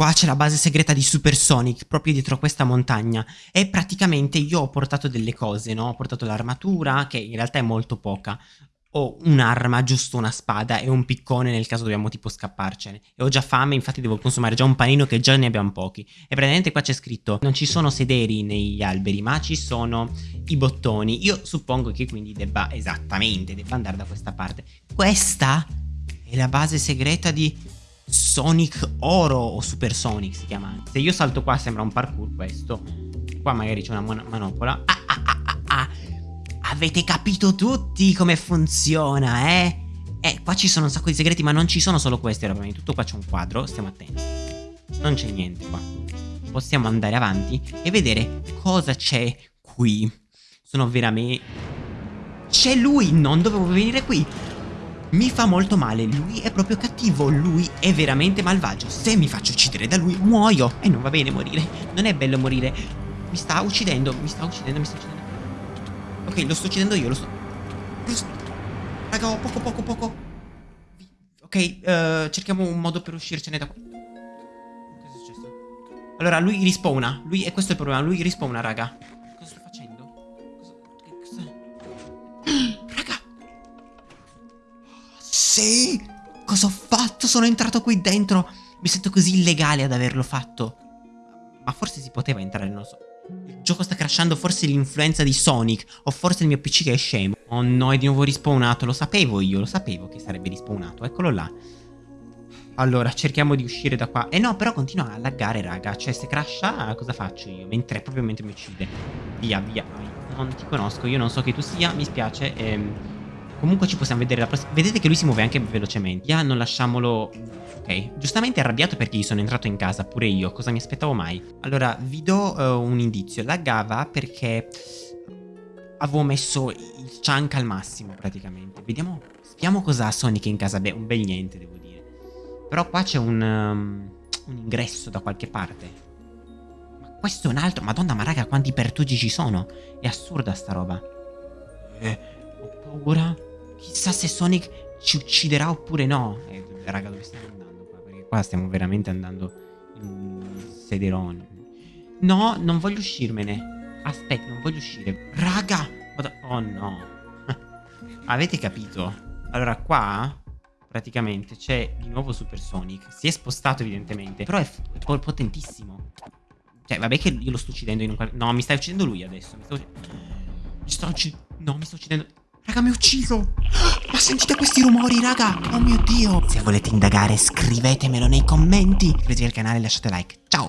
Qua c'è la base segreta di Super Sonic, proprio dietro questa montagna. E praticamente io ho portato delle cose, no? Ho portato l'armatura, che in realtà è molto poca. Ho un'arma, giusto una spada e un piccone nel caso dobbiamo tipo scapparcene. E ho già fame, infatti devo consumare già un panino che già ne abbiamo pochi. E praticamente qua c'è scritto, non ci sono sederi negli alberi, ma ci sono i bottoni. Io suppongo che quindi debba, esattamente, debba andare da questa parte. Questa è la base segreta di Sonic Oro o Super Sonic si chiama. Se io salto qua sembra un parkour questo. Qua magari c'è una manopola. Ah, ah, ah, ah, ah. Avete capito tutti come funziona, eh? Eh, qua ci sono un sacco di segreti, ma non ci sono solo questi, Prima tutto qua c'è un quadro, stiamo attenti. Non c'è niente qua. Possiamo andare avanti e vedere cosa c'è qui. Sono veramente... C'è lui! Non dovevo venire qui! Mi fa molto male, lui è proprio cattivo, lui è veramente malvagio. Se mi faccio uccidere da lui, muoio. E non va bene morire, non è bello morire. Mi sta uccidendo, mi sta uccidendo, mi sta uccidendo. Ok, lo sto uccidendo io, lo sto... Lo sto... Raga, poco, poco, poco. Ok, uh, cerchiamo un modo per uscircene da qui. Cosa è successo? Allora, lui rispawna. Lui, e questo è il problema, lui rispawna, raga. Sì! Cosa ho fatto? Sono entrato qui dentro. Mi sento così illegale ad averlo fatto. Ma forse si poteva entrare, non lo so. Il gioco sta crashando, forse l'influenza di Sonic, o forse il mio PC che è scemo. Oh no, è di nuovo rispawnato, lo sapevo io, lo sapevo che sarebbe rispawnato, eccolo là. Allora, cerchiamo di uscire da qua. Eh no, però continua a laggare, raga. Cioè, se crasha, cosa faccio io? Mentre, proprio mentre mi uccide. Via, via. Non ti conosco, io non so chi tu sia, mi spiace. Ehm... Comunque ci possiamo vedere la prossima... Vedete che lui si muove anche velocemente. Ya, non lasciamolo... Ok. Giustamente arrabbiato perché gli sono entrato in casa, pure io. Cosa mi aspettavo mai? Allora, vi do uh, un indizio. Laggava perché... Avevo messo il chunk al massimo, praticamente. Vediamo... Vediamo cosa ha Sonic in casa. Beh, un bel niente, devo dire. Però qua c'è un... Um, un ingresso da qualche parte. Ma questo è un altro... Madonna, ma raga, quanti pertugi ci sono? È assurda sta roba. Eh, ho paura. Chissà se Sonic ci ucciderà oppure no. Eh, raga, dove stiamo andando qua? Perché qua stiamo veramente andando in sederone. No, non voglio uscirmene. Aspetta, non voglio uscire. Raga! Oh no. Avete capito? Allora, qua praticamente c'è di nuovo Super Sonic. Si è spostato evidentemente, però è potentissimo. Cioè, vabbè che io lo sto uccidendo in un qualche... No, mi stai uccidendo lui adesso. Mi sto, mi sto uccidendo... No, mi sto uccidendo... Raga, mi ha ucciso! Ma sentite questi rumori, raga! Oh mio Dio! Se volete indagare, scrivetemelo nei commenti. Iscrivetevi al canale e lasciate like. Ciao!